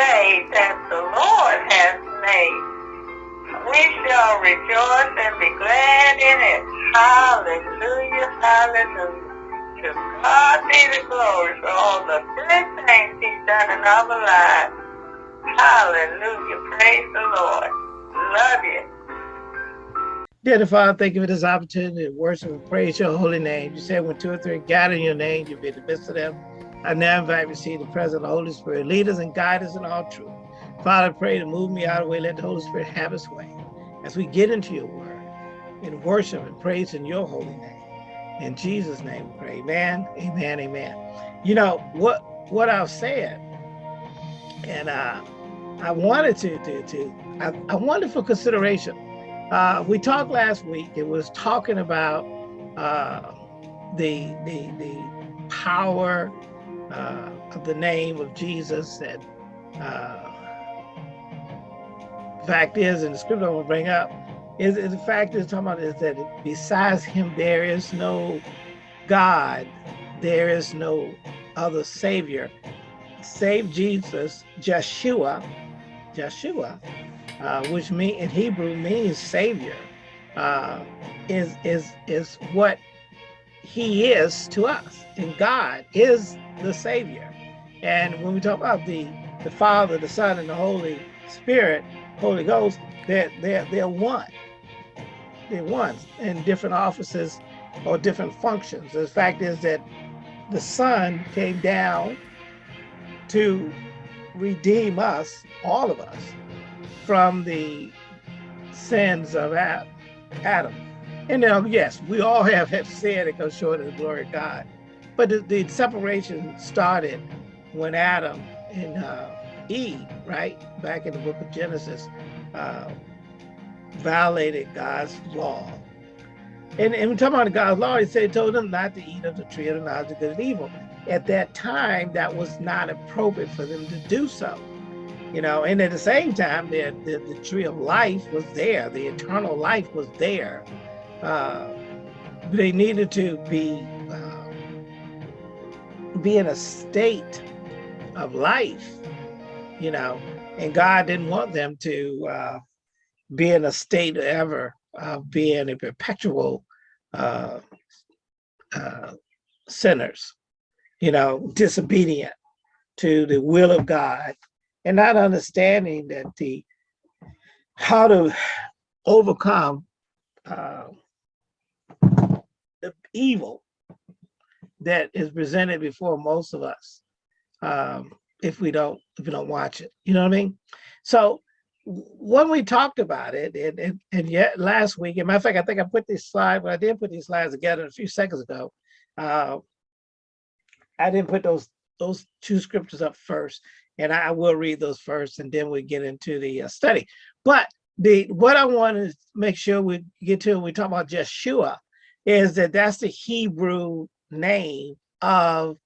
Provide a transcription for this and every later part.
day that the Lord has made. We shall rejoice and be glad in it. Hallelujah, hallelujah. To God be the glory for all the good things he's done in our lives. Hallelujah, praise the Lord. Love you. Dear Father, thank you for this opportunity to worship and praise your holy name. You said when two or three gather in your name, you'll be in the midst of them. I now invite to see the presence of the Holy Spirit. Lead us and guide us in all truth. Father, pray to move me out of the way. Let the Holy Spirit have his way as we get into your word in worship and praise in your holy name. In Jesus' name we pray. Amen, amen, amen. You know, what what I've said, and uh, I wanted to, to, to I, I wanted for consideration uh, we talked last week. It was talking about uh, the, the the power uh, of the name of Jesus. And uh, fact is, and the scripture I will bring up is, is the fact is talking about is that besides Him there is no God, there is no other Savior. Save Jesus, Joshua, Joshua uh, which mean in Hebrew means savior, uh, is is is what he is to us. And God is the savior. And when we talk about the the Father, the Son, and the Holy Spirit, Holy Ghost, they're they're they're one. They're one in different offices or different functions. The fact is that the Son came down to redeem us, all of us, from the sins of Adam. And now, yes, we all have, have sinned and come short of the glory of God. But the, the separation started when Adam and uh, Eve, right, back in the book of Genesis, uh, violated God's law. And, and we're talking about God's law, he said, he told them not to eat of the tree of the knowledge of good and evil. At that time, that was not appropriate for them to do so you know and at the same time the, the, the tree of life was there the eternal life was there uh, they needed to be uh, be in a state of life you know and god didn't want them to uh, be in a state ever of being a perpetual uh, uh, sinners you know disobedient to the will of god and not understanding that the how to overcome uh, the evil that is presented before most of us um, if we don't if we don't watch it you know what i mean so when we talked about it and, and, and yet last week and matter of fact i think i put this slide but i did put these slides together a few seconds ago uh, i didn't put those those two scriptures up first and I will read those first and then we get into the uh, study. But the what I want to make sure we get to when we talk about Jeshua is that that's the Hebrew name of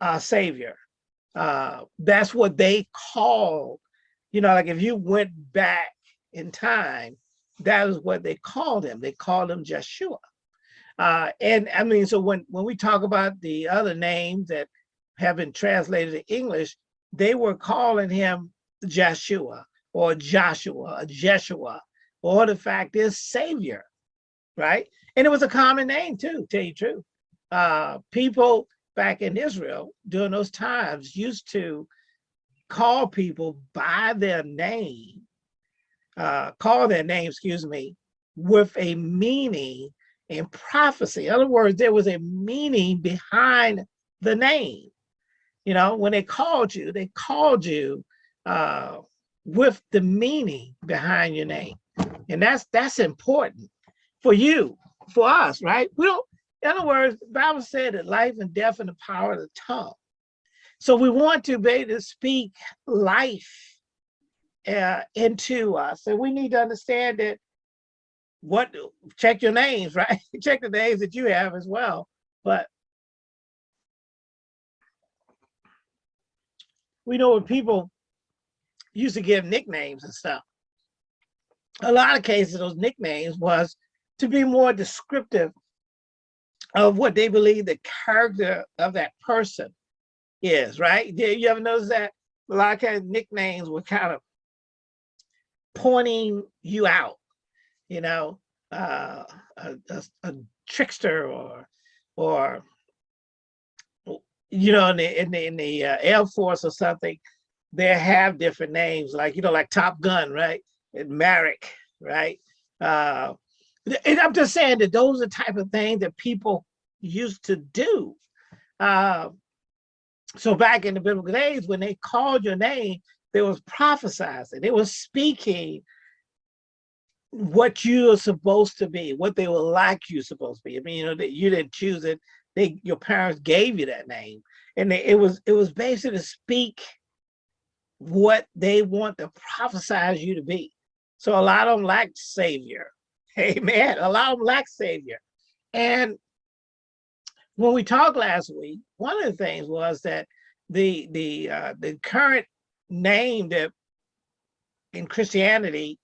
our Savior. Uh, that's what they called, you know, like if you went back in time, that is what they called him. They called him Joshua. Uh, and I mean, so when, when we talk about the other names that have been translated to English, they were calling him Joshua or Joshua, or Jeshua, or the fact is Savior, right? And it was a common name too, tell you true. Uh, people back in Israel during those times used to call people by their name, uh, call their name, excuse me, with a meaning and prophecy. In other words, there was a meaning behind the name. You know, when they called you, they called you uh, with the meaning behind your name. And that's that's important for you, for us, right? We don't, in other words, the Bible said that life and death and the power of the tongue. So we want to be able to speak life uh, into us. And we need to understand that what, check your names, right? check the names that you have as well. But we know when people used to give nicknames and stuff. A lot of cases, those nicknames was to be more descriptive of what they believe the character of that person is, right? Did you ever notice that? a lot of kind of nicknames were kind of pointing you out, you know, uh, a, a, a trickster or, or, you know, in the, in the, in the uh, Air Force or something, they have different names, like, you know, like Top Gun, right? And Maverick, right? Uh, and I'm just saying that those are the type of things that people used to do. Uh, so back in the biblical days, when they called your name, they was prophesizing, they was speaking what you are supposed to be, what they were like you supposed to be. I mean, you know, that you didn't choose it. They your parents gave you that name. And they, it was it was basically to speak what they want to prophesize you to be. So a lot of them lack savior. Amen. A lot of them lack savior. And when we talked last week, one of the things was that the the uh, the current name that in Christianity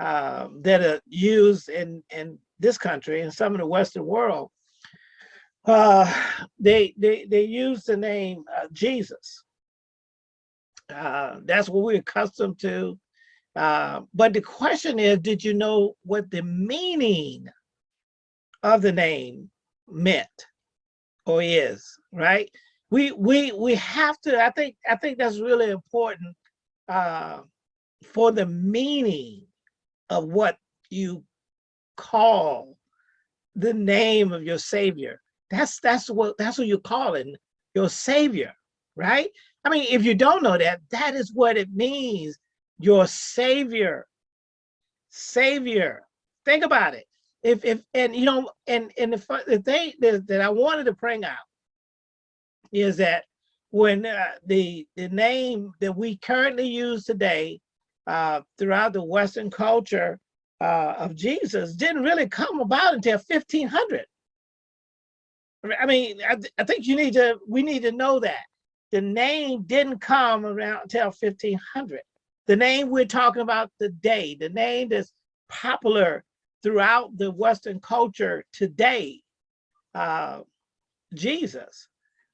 uh, that are used in in this country and some of the Western world, uh, they they they use the name uh, Jesus. Uh, that's what we're accustomed to. Uh, but the question is, did you know what the meaning of the name meant or is? Right? we we we have to i think i think that's really important uh for the meaning of what you call the name of your savior that's that's what that's what you're calling your savior right i mean if you don't know that that is what it means your savior savior think about it if if and you know and and the, the thing that, that i wanted to bring out is that when uh, the, the name that we currently use today uh, throughout the Western culture uh, of Jesus didn't really come about until 1500. I mean, I, I think you need to, we need to know that. The name didn't come around until 1500. The name we're talking about today, the name that's popular throughout the Western culture today, uh, Jesus,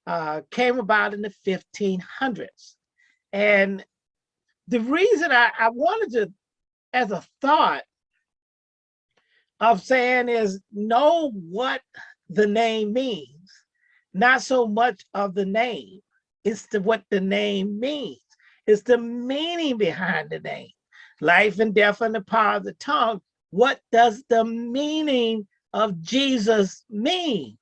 uh, came about in the 1500s. And the reason I, I wanted to, as a thought of saying is know what the name means, not so much of the name, it's the, what the name means. It's the meaning behind the name. Life and death and the power of the tongue. What does the meaning of Jesus mean?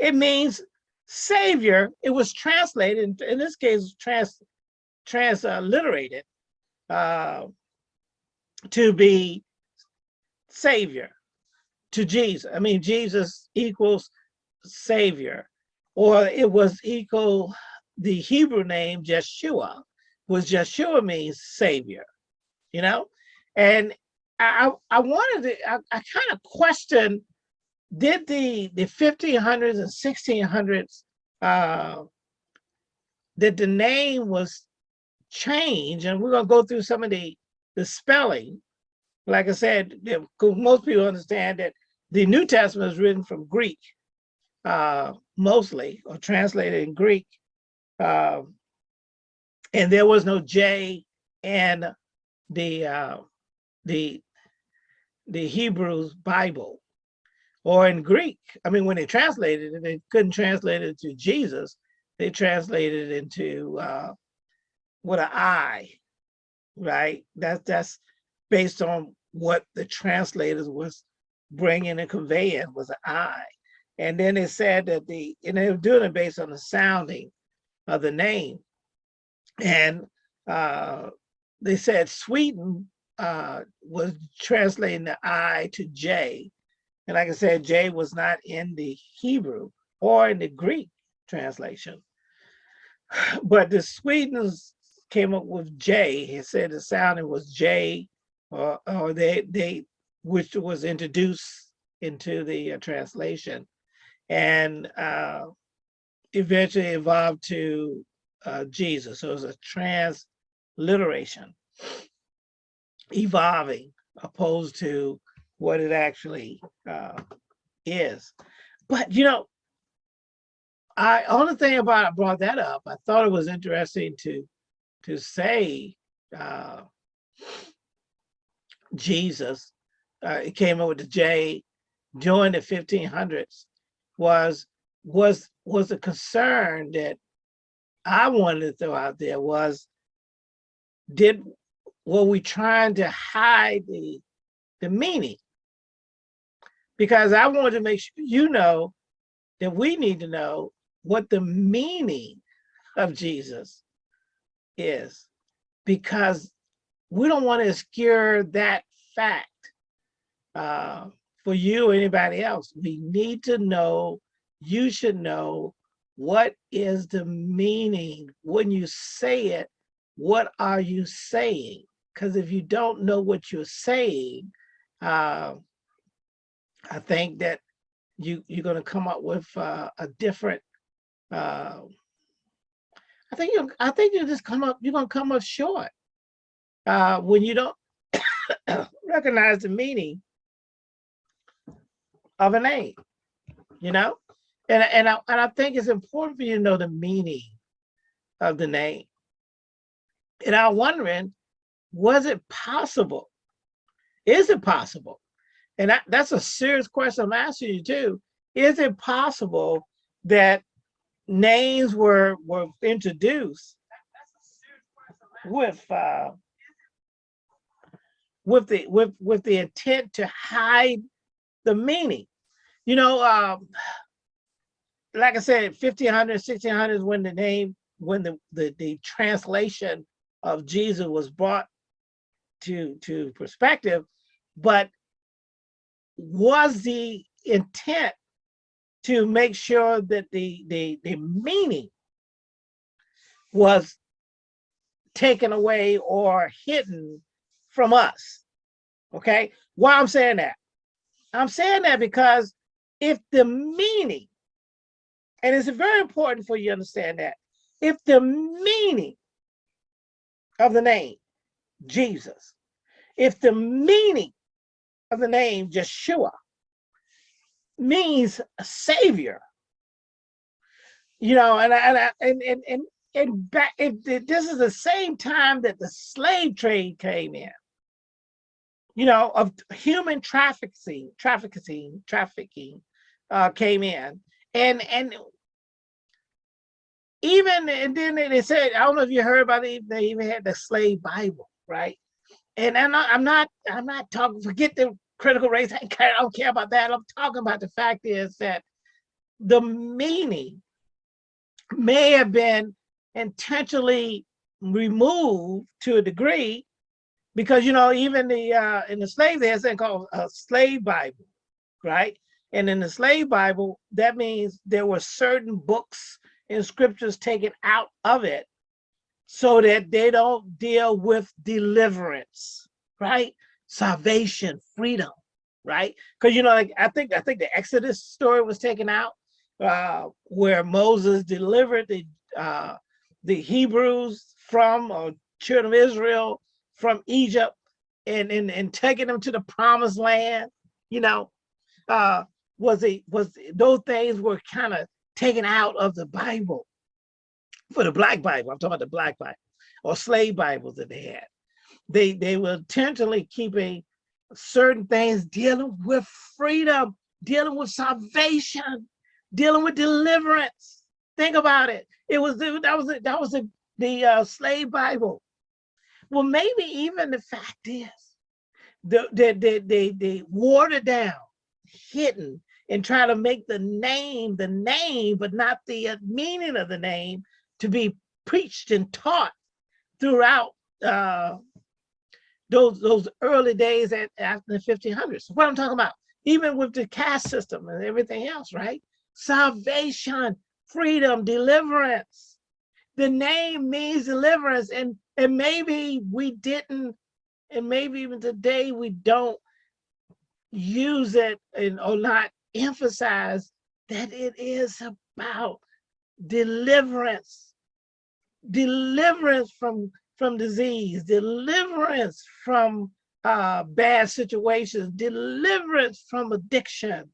It means savior, it was translated, in this case, trans, transliterated uh, to be savior, to Jesus. I mean, Jesus equals savior, or it was equal, the Hebrew name Jeshua was Jeshua means savior, you know? And I, I wanted to, I, I kind of questioned did the the 1500s and 1600s uh, that the name was changed and we're to go through some of the the spelling like i said most people understand that the new testament is written from greek uh, mostly or translated in greek uh, and there was no j in the uh, the the hebrews bible or in Greek. I mean, when they translated it, they couldn't translate it to Jesus. They translated it into uh, what an I, right? That's that's based on what the translators was bringing and conveying was an I. And then they said that the, and they were doing it based on the sounding of the name. And uh, they said Sweden uh, was translating the I to J, and like I said, J was not in the Hebrew or in the Greek translation. But the Swedes came up with J. He said the sounding was J, or, or they, they, which was introduced into the uh, translation. And uh, eventually evolved to uh, Jesus. So it was a transliteration, evolving, opposed to what it actually uh, is. But you know, I only thing about I brought that up, I thought it was interesting to to say uh, Jesus, uh, it came up with the J during the 1500s was was was a concern that I wanted to throw out there was did were we trying to hide the the meaning? Because I wanted to make sure you know that we need to know what the meaning of Jesus is because we don't want to obscure that fact uh, for you or anybody else. We need to know, you should know what is the meaning when you say it, what are you saying? Because if you don't know what you're saying, uh, I think that you, you're going to come up with uh, a different uh, I think you I think you just come up, you're gonna come up short uh, when you don't recognize the meaning of a name, you know? And, and, I, and I think it's important for you to know the meaning of the name. And I'm wondering, was it possible? Is it possible? And that, that's a serious question I'm asking you too. Is it possible that names were were introduced with uh, with the with with the intent to hide the meaning. You know, um, like I said, 1500, 1600 is when the name, when the, the, the translation of Jesus was brought to, to perspective, but was the intent to make sure that the, the, the meaning was taken away or hidden from us. Okay, why I'm saying that? I'm saying that because if the meaning, and it's very important for you to understand that, if the meaning of the name Jesus, if the meaning of the name Yeshua means a savior. You know, and and and and and, and back. This is the same time that the slave trade came in. You know, of human trafficking, trafficking, trafficking, uh, came in, and and even and then they said, I don't know if you heard about it. They even had the slave Bible, right? And I'm not, I'm not, I'm not talking. Forget the critical race. I don't care about that. I'm talking about the fact is that the meaning may have been intentionally removed to a degree because you know even the uh in the slave there's something called a slave bible right and in the slave bible that means there were certain books and scriptures taken out of it so that they don't deal with deliverance right salvation, freedom, right? Because you know, like I think I think the Exodus story was taken out, uh, where Moses delivered the uh, the Hebrews from or children of Israel from Egypt and, and and taking them to the promised land, you know, uh, was it was those things were kind of taken out of the Bible for the black Bible. I'm talking about the black Bible or slave Bibles that they had they they were intentionally keeping certain things dealing with freedom, dealing with salvation, dealing with deliverance. Think about it. It was that was that was the, the uh, slave Bible. Well, maybe even the fact is the they they they, they watered down, hidden, and try to make the name the name, but not the uh, meaning of the name to be preached and taught throughout uh, those those early days at, after the 1500s. What I'm talking about, even with the caste system and everything else, right? Salvation, freedom, deliverance. The name means deliverance, and and maybe we didn't, and maybe even today we don't use it and or not emphasize that it is about deliverance, deliverance from from disease, deliverance from uh, bad situations, deliverance from addiction.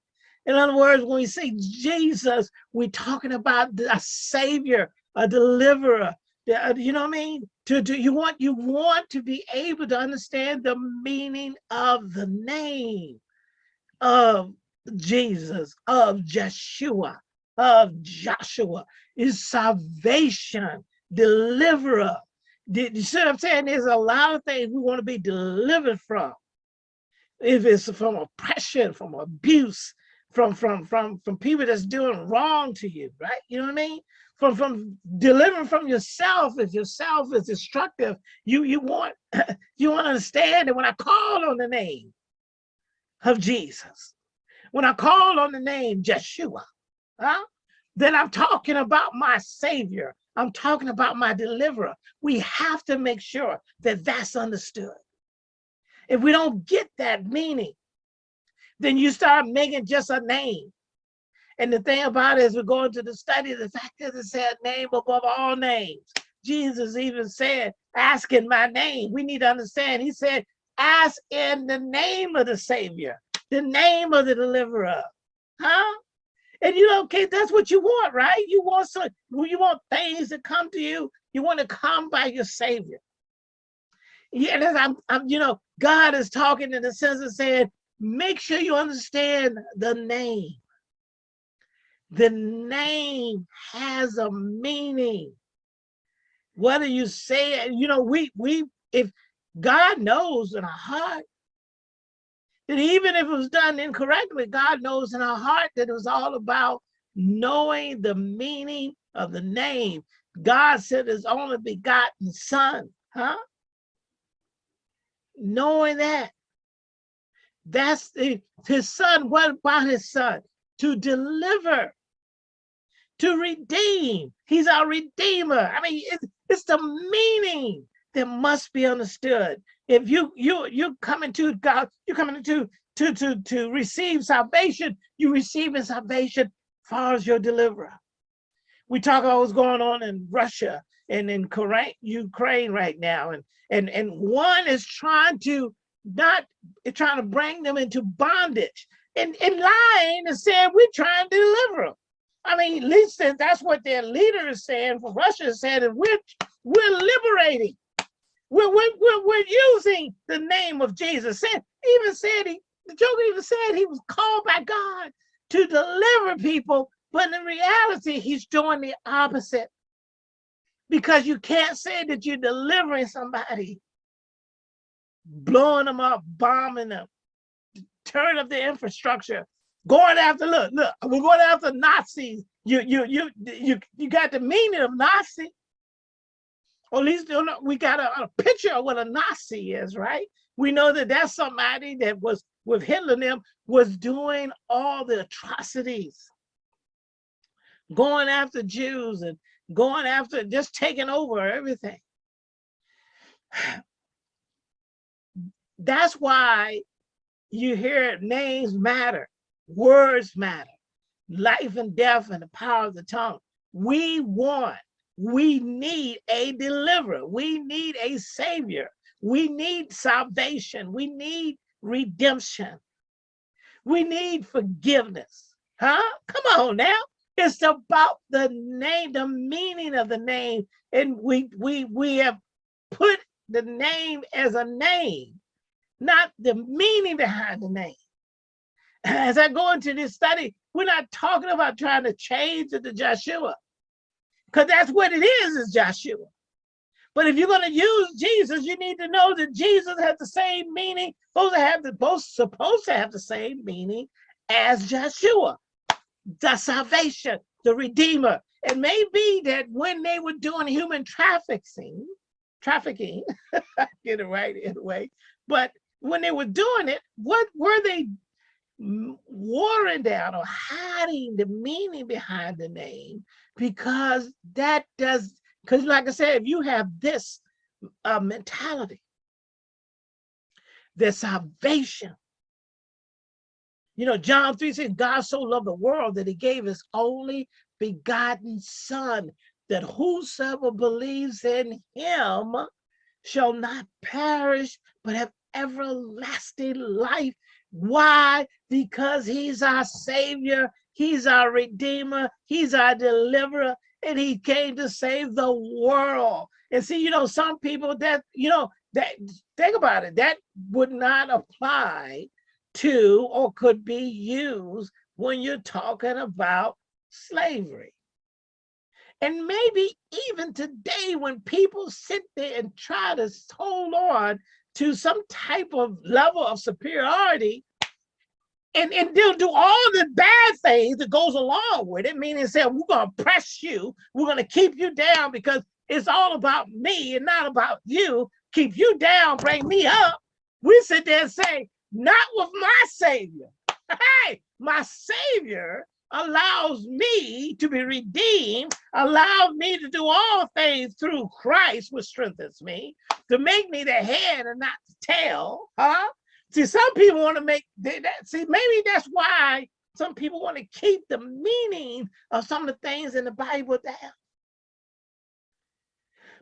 In other words, when we say Jesus, we're talking about a savior, a deliverer, uh, you know what I mean? To, to you want you want to be able to understand the meaning of the name of Jesus, of Joshua, of Joshua is salvation, deliverer. You see what I'm saying? There's a lot of things we want to be delivered from. If it's from oppression, from abuse, from from from from people that's doing wrong to you, right? You know what I mean? From from delivering from yourself. If yourself is destructive, you you want you want to understand that when I call on the name of Jesus, when I call on the name Jeshua, huh? Then I'm talking about my Savior. I'm talking about my deliverer. We have to make sure that that's understood. If we don't get that meaning, then you start making just a name. And the thing about it is we're going to the study, the fact that it said name above all names. Jesus even said, ask in my name. We need to understand. He said, ask in the name of the Savior, the name of the deliverer. Huh? And you know, okay, that's what you want, right? You want some, you want things to come to you. You want to come by your Savior. Yeah, and I'm, I'm, you know, God is talking in the sense of saying, make sure you understand the name. The name has a meaning. Whether you say it, you know, we we if God knows in our heart that even if it was done incorrectly, God knows in our heart that it was all about knowing the meaning of the name. God said his only begotten son, huh? Knowing that that's the, his son. What about his son? To deliver, to redeem. He's our redeemer. I mean, it's, it's the meaning that must be understood. If you you you coming to God, you're coming to to to to receive salvation. You receiving salvation far as your deliverer. We talk about what's going on in Russia and in Ukraine right now, and and and one is trying to not trying to bring them into bondage and, and lying and saying we're trying to deliver them. I mean, at least that's what their leader is saying. For Russia is saying that we're we're liberating. We're, we're, we're, we're using the name of Jesus. Said, even said he, the Joker even said he was called by God to deliver people, but in reality, he's doing the opposite. Because you can't say that you're delivering somebody blowing them up, bombing them, tearing up the infrastructure, going after, look, look, we're going after Nazis. You, you, you, you, you got the meaning of Nazi. Or at least we got a, a picture of what a Nazi is, right? We know that that's somebody that was with Hitler and them was doing all the atrocities, going after Jews and going after just taking over everything. That's why you hear names matter, words matter, life and death and the power of the tongue. We want, we need a deliverer. We need a savior. We need salvation. We need redemption. We need forgiveness. Huh? Come on now. It's about the name, the meaning of the name. And we we we have put the name as a name not the meaning behind the name. As I go into this study, we're not talking about trying to change to Joshua, because that's what it is, is Joshua. But if you're going to use Jesus, you need to know that Jesus has the same meaning, supposed to have the both supposed to have the same meaning as Joshua, the salvation, the redeemer. It may be that when they were doing human trafficking, trafficking, get it right anyway, but when they were doing it, what were they watering down or hiding the meaning behind the name? Because that does, because like I said, if you have this uh, mentality, the salvation. You know, John 3 says, God so loved the world that he gave his only begotten son, that whosoever believes in him shall not perish, but have everlasting life. Why? Because he's our savior. He's our redeemer. He's our deliverer. and he came to save the world. And see, you know, some people that, you know, that think about it, that would not apply to or could be used when you're talking about slavery. And maybe even today, when people sit there and try to hold on to some type of level of superiority, and, and they'll do all the bad things that goes along with it, meaning say, we're gonna press you, we're gonna keep you down because it's all about me and not about you, keep you down, bring me up. We sit there and say, not with my savior. Hey, my savior allows me to be redeemed, allows me to do all things through Christ, which strengthens me, to make me the head and not the tail. Huh? See, some people want to make that. See, maybe that's why some people want to keep the meaning of some of the things in the Bible down.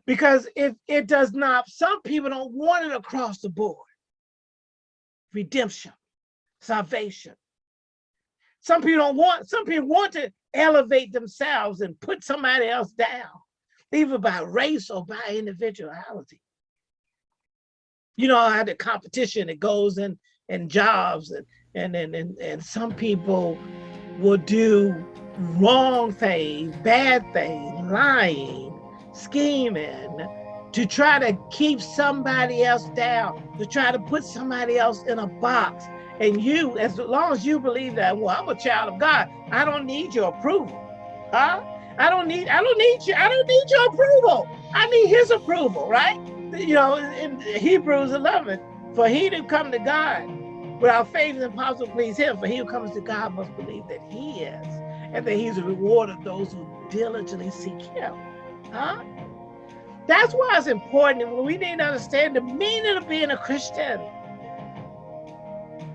Because if it does not, some people don't want it across the board. Redemption, salvation, some people don't want, some people want to elevate themselves and put somebody else down, either by race or by individuality. You know how the competition it goes in in jobs and and and and, and some people will do wrong things, bad things, lying, scheming, to try to keep somebody else down, to try to put somebody else in a box. And you, as long as you believe that, well, I'm a child of God, I don't need your approval. Huh? I don't need, I don't need you, I don't need your approval. I need his approval, right? You know, in Hebrews 11, for he to come to God without faith is impossible to please him, for he who comes to God must believe that he is, and that he's a reward of those who diligently seek him. Huh? That's why it's important. We need to understand the meaning of being a Christian.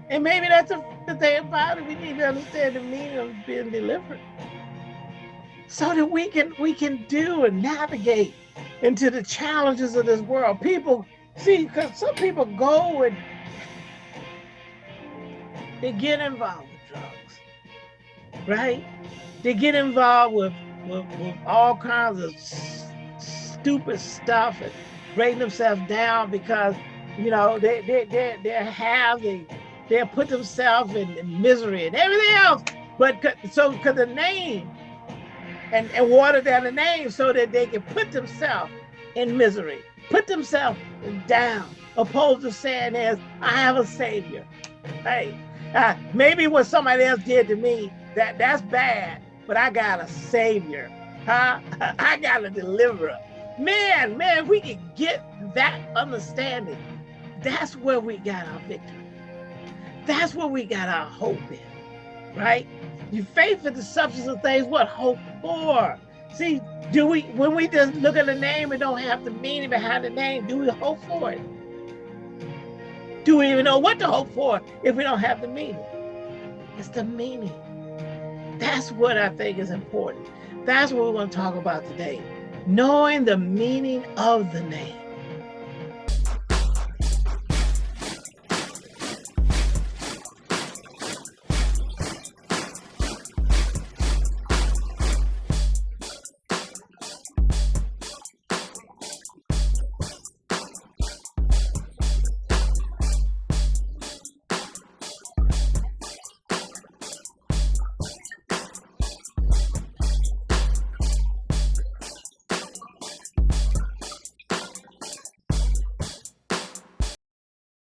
And maybe that's the, the thing about it. We need to understand the meaning of being delivered. So that we can we can do and navigate into the challenges of this world. People see, because some people go and they get involved with drugs, right? They get involved with, with, with all kinds of stupid stuff and breaking themselves down because, you know, they, they, they, they have the they'll put themselves in, misery and everything else. But so because the name and, and water down the name so that they can put themselves in misery, put themselves down, opposed to saying is, I have a savior. Hey, uh, maybe what somebody else did to me, that that's bad, but I got a savior. Huh? I got a deliverer. Man, man, we can get that understanding. That's where we got our victory. That's where we got our hope in, right? You faith in the substance of things, what hope for? See, do we, when we just look at the name and don't have the meaning behind the name, do we hope for it? Do we even know what to hope for if we don't have the meaning? It's the meaning. That's what I think is important. That's what we want to talk about today. Knowing the meaning of the name.